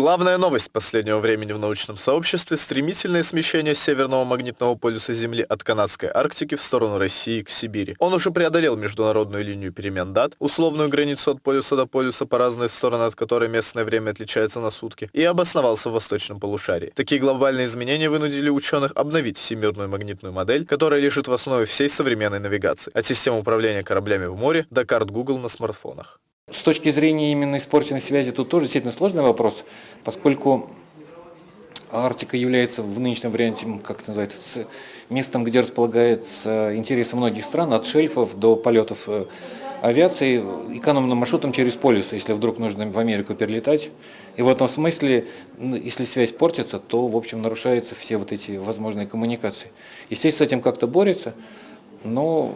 Главная новость последнего времени в научном сообществе – стремительное смещение северного магнитного полюса Земли от канадской Арктики в сторону России к Сибири. Он уже преодолел международную линию перемен дат, условную границу от полюса до полюса по разные стороны, от которой местное время отличается на сутки, и обосновался в восточном полушарии. Такие глобальные изменения вынудили ученых обновить всемирную магнитную модель, которая лежит в основе всей современной навигации, от системы управления кораблями в море до карт Google на смартфонах. С точки зрения именно испорченной связи тут тоже действительно сложный вопрос, поскольку Арктика является в нынешнем варианте, как это называется, местом, где располагается интересы многих стран, от шельфов до полетов э, авиации, экономным маршрутом через полюс, если вдруг нужно в Америку перелетать. И в этом смысле, если связь портится, то, в общем, нарушаются все вот эти возможные коммуникации. Естественно, с этим как-то борется, но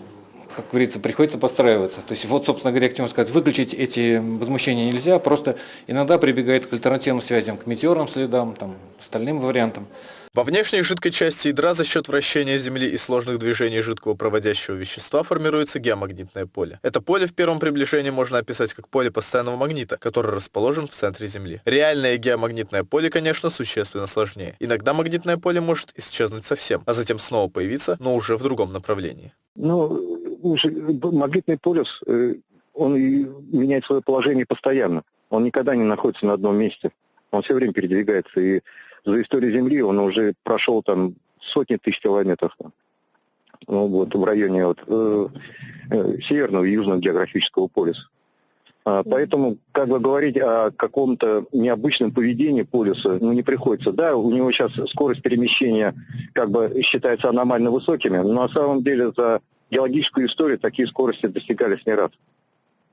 как говорится, приходится подстраиваться. То есть вот, собственно говоря, к чему сказать, выключить эти возмущения нельзя, просто иногда прибегает к альтернативным связям, к метеорным следам, там, остальным вариантам. Во внешней жидкой части ядра за счет вращения Земли и сложных движений жидкого проводящего вещества формируется геомагнитное поле. Это поле в первом приближении можно описать как поле постоянного магнита, который расположен в центре Земли. Реальное геомагнитное поле, конечно, существенно сложнее. Иногда магнитное поле может исчезнуть совсем, а затем снова появиться, но уже в другом направлении. Ну, магнитный полюс, э, он меняет свое положение постоянно. Он никогда не находится на одном месте. Он все время передвигается. И за историю Земли он уже прошел там сотни тысяч километров. Ну, вот, в районе вот, э, э, северного и южного географического полюса. А, поэтому, как бы говорить о каком-то необычном поведении полюса, ну, не приходится. Да, у него сейчас скорость перемещения как бы считается аномально высокими, но на самом деле за геологическую историю такие скорости достигались не раз.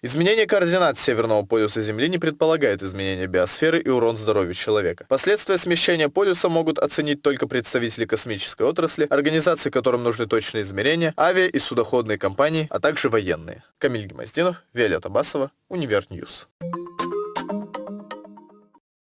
Изменение координат Северного полюса Земли не предполагает изменения биосферы и урон здоровью человека. Последствия смещения полюса могут оценить только представители космической отрасли, организации, которым нужны точные измерения, авиа- и судоходные компании, а также военные. Камиль Гемоздинов, Виолетта Басова, Универ News. News.